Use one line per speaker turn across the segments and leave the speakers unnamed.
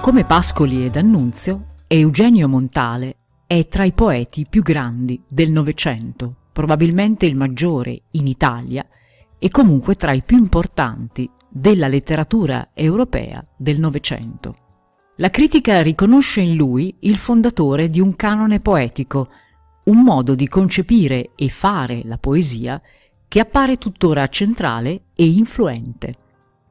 Come Pascoli ed Annunzio, Eugenio Montale è tra i poeti più grandi del Novecento, probabilmente il maggiore in Italia e comunque tra i più importanti della letteratura europea del Novecento. La critica riconosce in lui il fondatore di un canone poetico, un modo di concepire e fare la poesia che appare tuttora centrale e influente.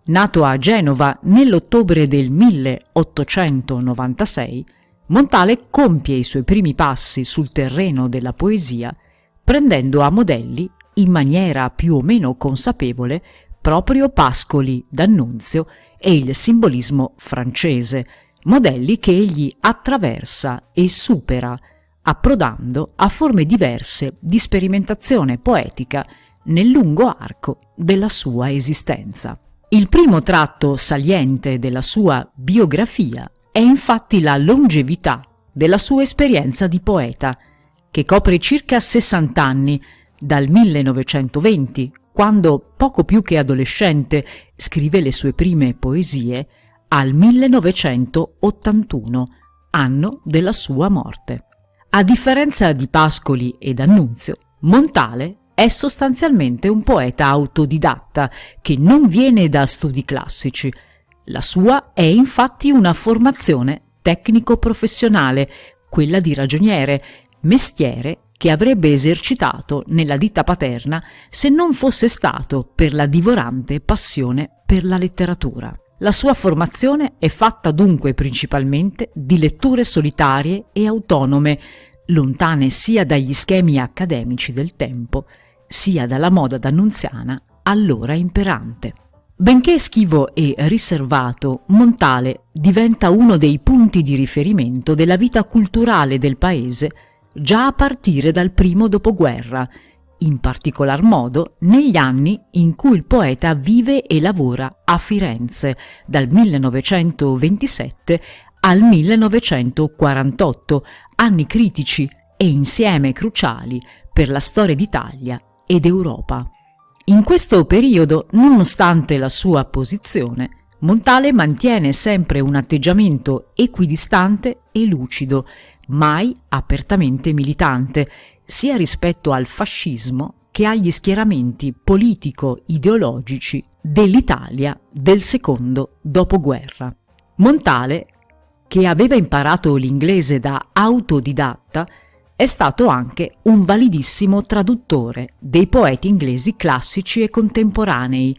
Nato a Genova nell'ottobre del 1896, Montale compie i suoi primi passi sul terreno della poesia prendendo a modelli, in maniera più o meno consapevole, proprio Pascoli d'Annunzio e il simbolismo francese, modelli che egli attraversa e supera, approdando a forme diverse di sperimentazione poetica nel lungo arco della sua esistenza. Il primo tratto saliente della sua biografia è infatti la longevità della sua esperienza di poeta, che copre circa 60 anni, dal 1920, quando, poco più che adolescente, scrive le sue prime poesie, al 1981, anno della sua morte. A differenza di Pascoli ed Annunzio, Montale è sostanzialmente un poeta autodidatta che non viene da studi classici. La sua è infatti una formazione tecnico-professionale, quella di ragioniere, mestiere che avrebbe esercitato nella ditta paterna se non fosse stato per la divorante passione per la letteratura. La sua formazione è fatta dunque principalmente di letture solitarie e autonome, lontane sia dagli schemi accademici del tempo, sia dalla moda d'annunziana allora imperante. Benché schivo e riservato, Montale diventa uno dei punti di riferimento della vita culturale del paese già a partire dal primo dopoguerra, in particolar modo negli anni in cui il poeta vive e lavora a Firenze, dal 1927 al 1948, anni critici e insieme cruciali per la storia d'Italia ed Europa. In questo periodo, nonostante la sua posizione, Montale mantiene sempre un atteggiamento equidistante e lucido, mai apertamente militante, sia rispetto al fascismo che agli schieramenti politico-ideologici dell'Italia del secondo dopoguerra. Montale, che aveva imparato l'inglese da autodidatta, è stato anche un validissimo traduttore dei poeti inglesi classici e contemporanei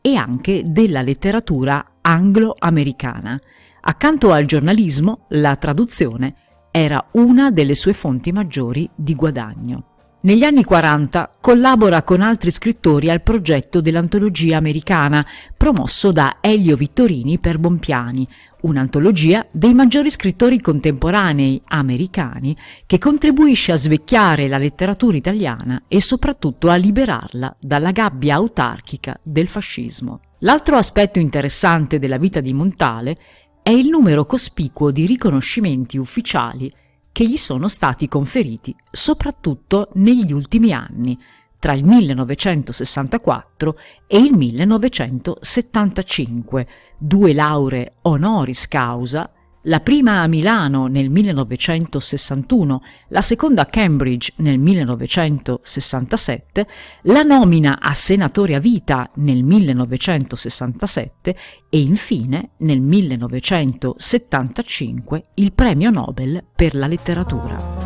e anche della letteratura anglo-americana. Accanto al giornalismo, la traduzione era una delle sue fonti maggiori di guadagno. Negli anni 40 collabora con altri scrittori al progetto dell'antologia americana promosso da Elio Vittorini per Bompiani, un'antologia dei maggiori scrittori contemporanei americani che contribuisce a svecchiare la letteratura italiana e soprattutto a liberarla dalla gabbia autarchica del fascismo. L'altro aspetto interessante della vita di Montale è il numero cospicuo di riconoscimenti ufficiali che gli sono stati conferiti soprattutto negli ultimi anni, tra il 1964 e il 1975, due lauree honoris causa la prima a Milano nel 1961, la seconda a Cambridge nel 1967, la nomina a senatore a vita nel 1967 e infine nel 1975 il premio Nobel per la letteratura.